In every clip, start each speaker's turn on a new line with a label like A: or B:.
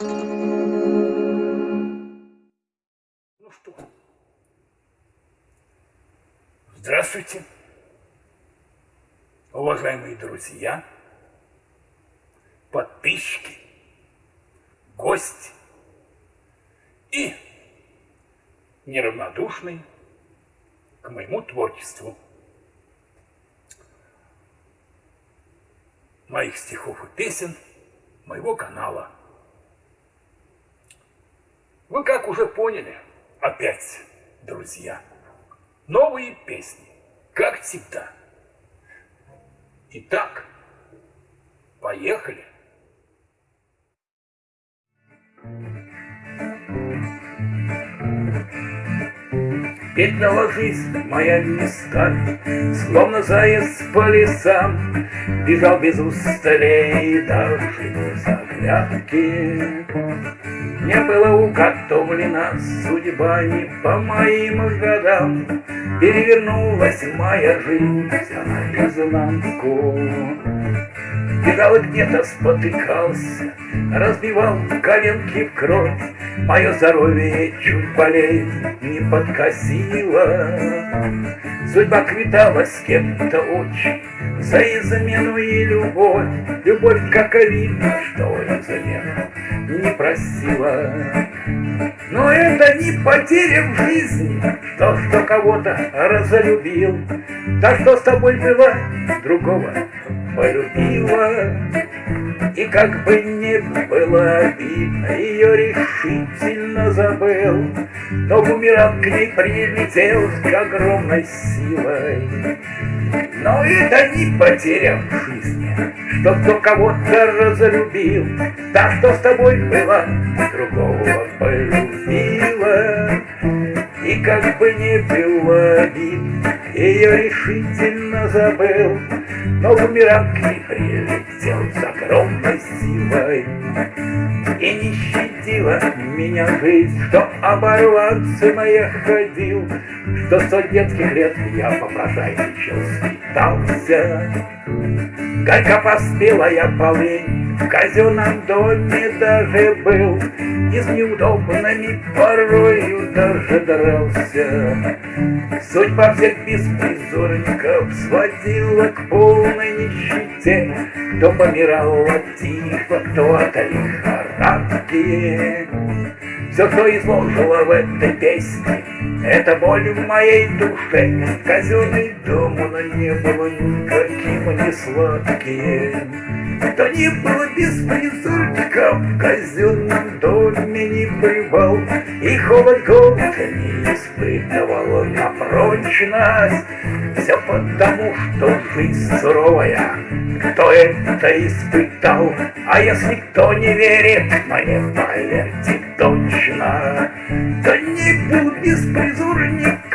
A: Ну что, здравствуйте, уважаемые друзья, подписчики, гости и неравнодушные к моему творчеству. моих стихов и песен моего канала. Вы как уже поняли, опять, друзья, новые песни, как всегда. Итак, поехали. Петляла жизнь моя места, Словно заяц по лесам, Бежал без усталей даже без оглядки. Не было уготовлена судьба не по моим годам, Перевернулась моя жизнь наизнанку. И где-то спотыкался, разбивал коленки в кровь, Мое здоровье чуть болеет, не подкосило. Судьба квитала с кем-то очень за измену и любовь. Любовь, как видно, что измену не просила. Но это не потеря в жизни, что, что кого-то разлюбил. Так что с тобой было, другого полюбила. И как бы не было обидно, ее решительно забыл, Но бумеранг к ней прилетел с огромной силой. Но это не потеря в жизни, что кто кого-то разлюбил, Так что с тобой было, другого полюбила. И как бы не было обидно, ее решительно забыл, Но бумеранг не прилетел с огромной силой. И не щадила меня жизнь, что оборваться моя ходил, Что сто детских лет я попрошайничал, скитался. Горько поспела я полынь, в казенном доме даже был, И с неудобными порою даже дрался. Судьба всех беспризорников сводила к полной нищете, Кто помирал от тифа, кто от лихорадки. Все, что изложила в этой песне, это боль в моей душе. Казенный дом, он не было никаким не сладким. Кто не был беспризорником, в казенном доме не бывал, И холод голода не испытывал на прочность. Все потому, что жизнь суровая, кто это испытал, А если кто не верит, мне поверьте точно, Да не был беспризорником, в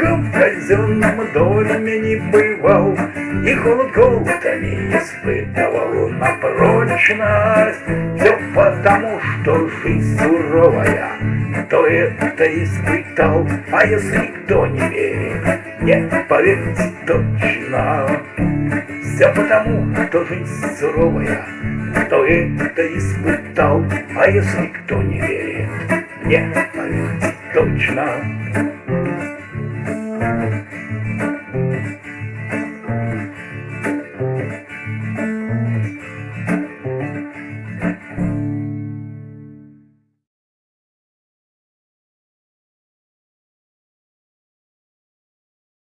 A: казенном доме не бывал, И холод голода не испытывал на прочность. Все потому, что жизнь суровая, кто это испытал, А если кто не верит, нет, поверьте точно. Все потому, что жизнь суровая, кто это испытал, А если кто не верит, нет, поверьте точно.